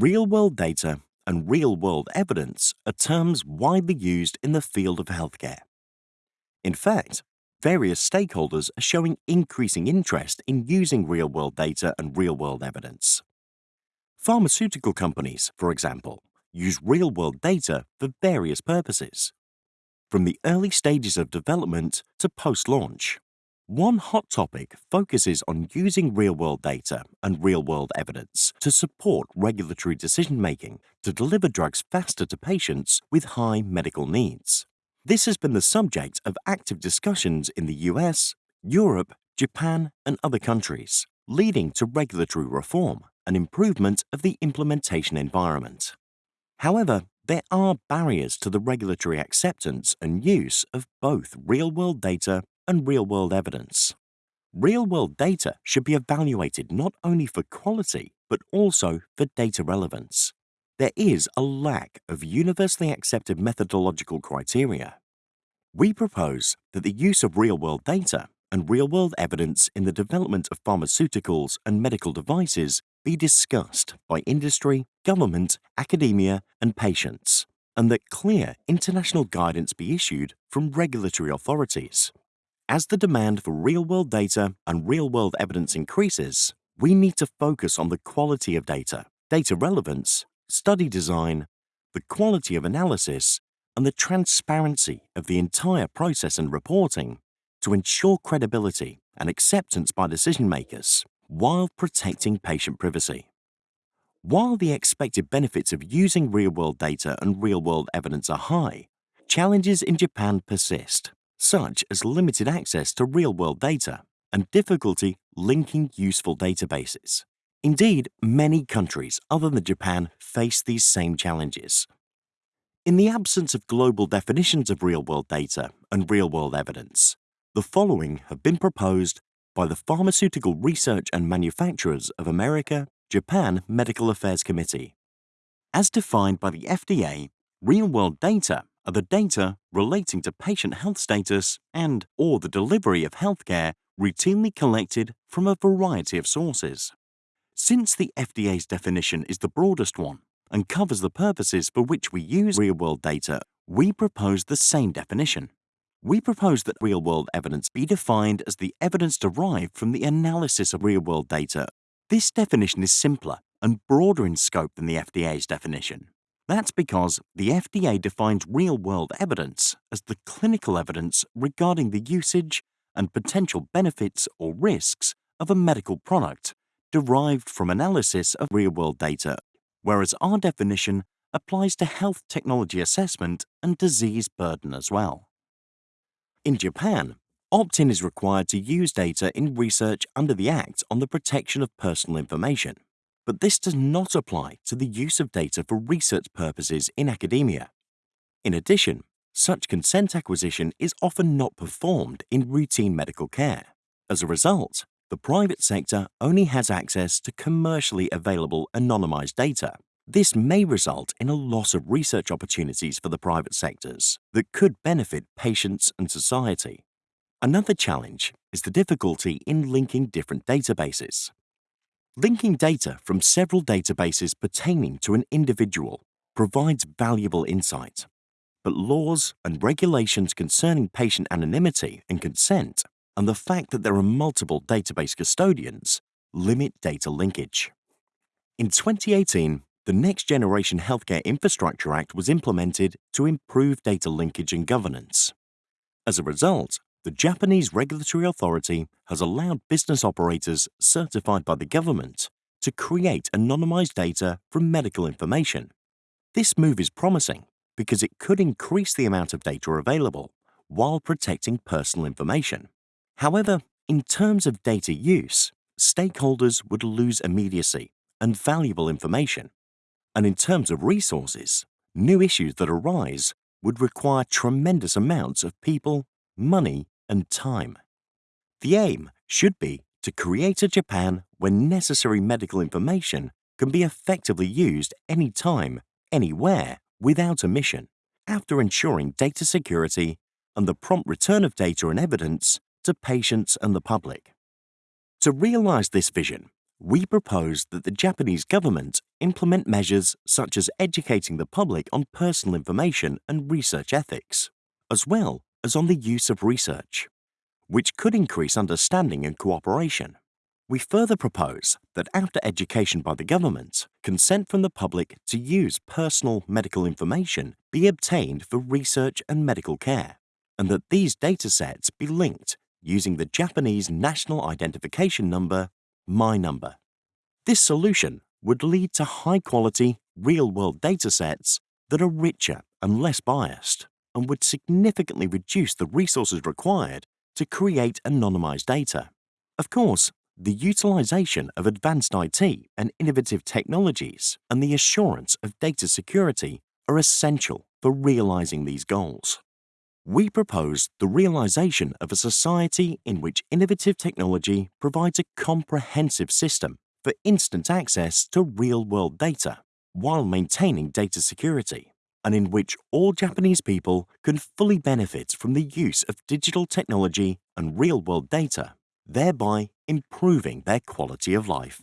Real world data and real world evidence are terms widely used in the field of healthcare. In fact, various stakeholders are showing increasing interest in using real world data and real world evidence. Pharmaceutical companies, for example, use real world data for various purposes, from the early stages of development to post launch. One hot topic focuses on using real world data and real world evidence to support regulatory decision making to deliver drugs faster to patients with high medical needs. This has been the subject of active discussions in the US, Europe, Japan, and other countries, leading to regulatory reform and improvement of the implementation environment. However, there are barriers to the regulatory acceptance and use of both real world data and real world evidence. Real world data should be evaluated not only for quality but also for data relevance. There is a lack of universally accepted methodological criteria. We propose that the use of real world data and real world evidence in the development of pharmaceuticals and medical devices be discussed by industry, government, academia, and patients, and that clear international guidance be issued from regulatory authorities. As the demand for real-world data and real-world evidence increases, we need to focus on the quality of data, data relevance, study design, the quality of analysis, and the transparency of the entire process and reporting to ensure credibility and acceptance by decision makers while protecting patient privacy. While the expected benefits of using real-world data and real-world evidence are high, challenges in Japan persist such as limited access to real-world data and difficulty linking useful databases. Indeed, many countries other than Japan face these same challenges. In the absence of global definitions of real-world data and real-world evidence, the following have been proposed by the Pharmaceutical Research and Manufacturers of America Japan Medical Affairs Committee. As defined by the FDA, real-world data are the data relating to patient health status and or the delivery of healthcare routinely collected from a variety of sources. Since the FDA's definition is the broadest one and covers the purposes for which we use real-world data, we propose the same definition. We propose that real-world evidence be defined as the evidence derived from the analysis of real-world data. This definition is simpler and broader in scope than the FDA's definition. That's because the FDA defines real world evidence as the clinical evidence regarding the usage and potential benefits or risks of a medical product derived from analysis of real world data, whereas our definition applies to health technology assessment and disease burden as well. In Japan, opt-in is required to use data in research under the Act on the Protection of Personal Information but this does not apply to the use of data for research purposes in academia. In addition, such consent acquisition is often not performed in routine medical care. As a result, the private sector only has access to commercially available anonymized data. This may result in a loss of research opportunities for the private sectors that could benefit patients and society. Another challenge is the difficulty in linking different databases. Linking data from several databases pertaining to an individual provides valuable insight, but laws and regulations concerning patient anonymity and consent and the fact that there are multiple database custodians limit data linkage. In 2018, the Next Generation Healthcare Infrastructure Act was implemented to improve data linkage and governance. As a result, the Japanese regulatory authority has allowed business operators certified by the government to create anonymized data from medical information. This move is promising because it could increase the amount of data available while protecting personal information. However, in terms of data use, stakeholders would lose immediacy and valuable information. And in terms of resources, new issues that arise would require tremendous amounts of people, money, and time. The aim should be to create a Japan where necessary medical information can be effectively used anytime, anywhere, without omission, after ensuring data security and the prompt return of data and evidence to patients and the public. To realize this vision, we propose that the Japanese government implement measures such as educating the public on personal information and research ethics, as well as on the use of research, which could increase understanding and cooperation. We further propose that after education by the government, consent from the public to use personal medical information be obtained for research and medical care, and that these datasets be linked using the Japanese National Identification Number, My Number. This solution would lead to high-quality, real-world datasets that are richer and less biased, and would significantly reduce the resources required to create anonymized data. Of course, the utilization of advanced IT and innovative technologies and the assurance of data security are essential for realizing these goals. We propose the realization of a society in which innovative technology provides a comprehensive system for instant access to real-world data while maintaining data security, and in which all Japanese people can fully benefit from the use of digital technology and real-world data thereby improving their quality of life.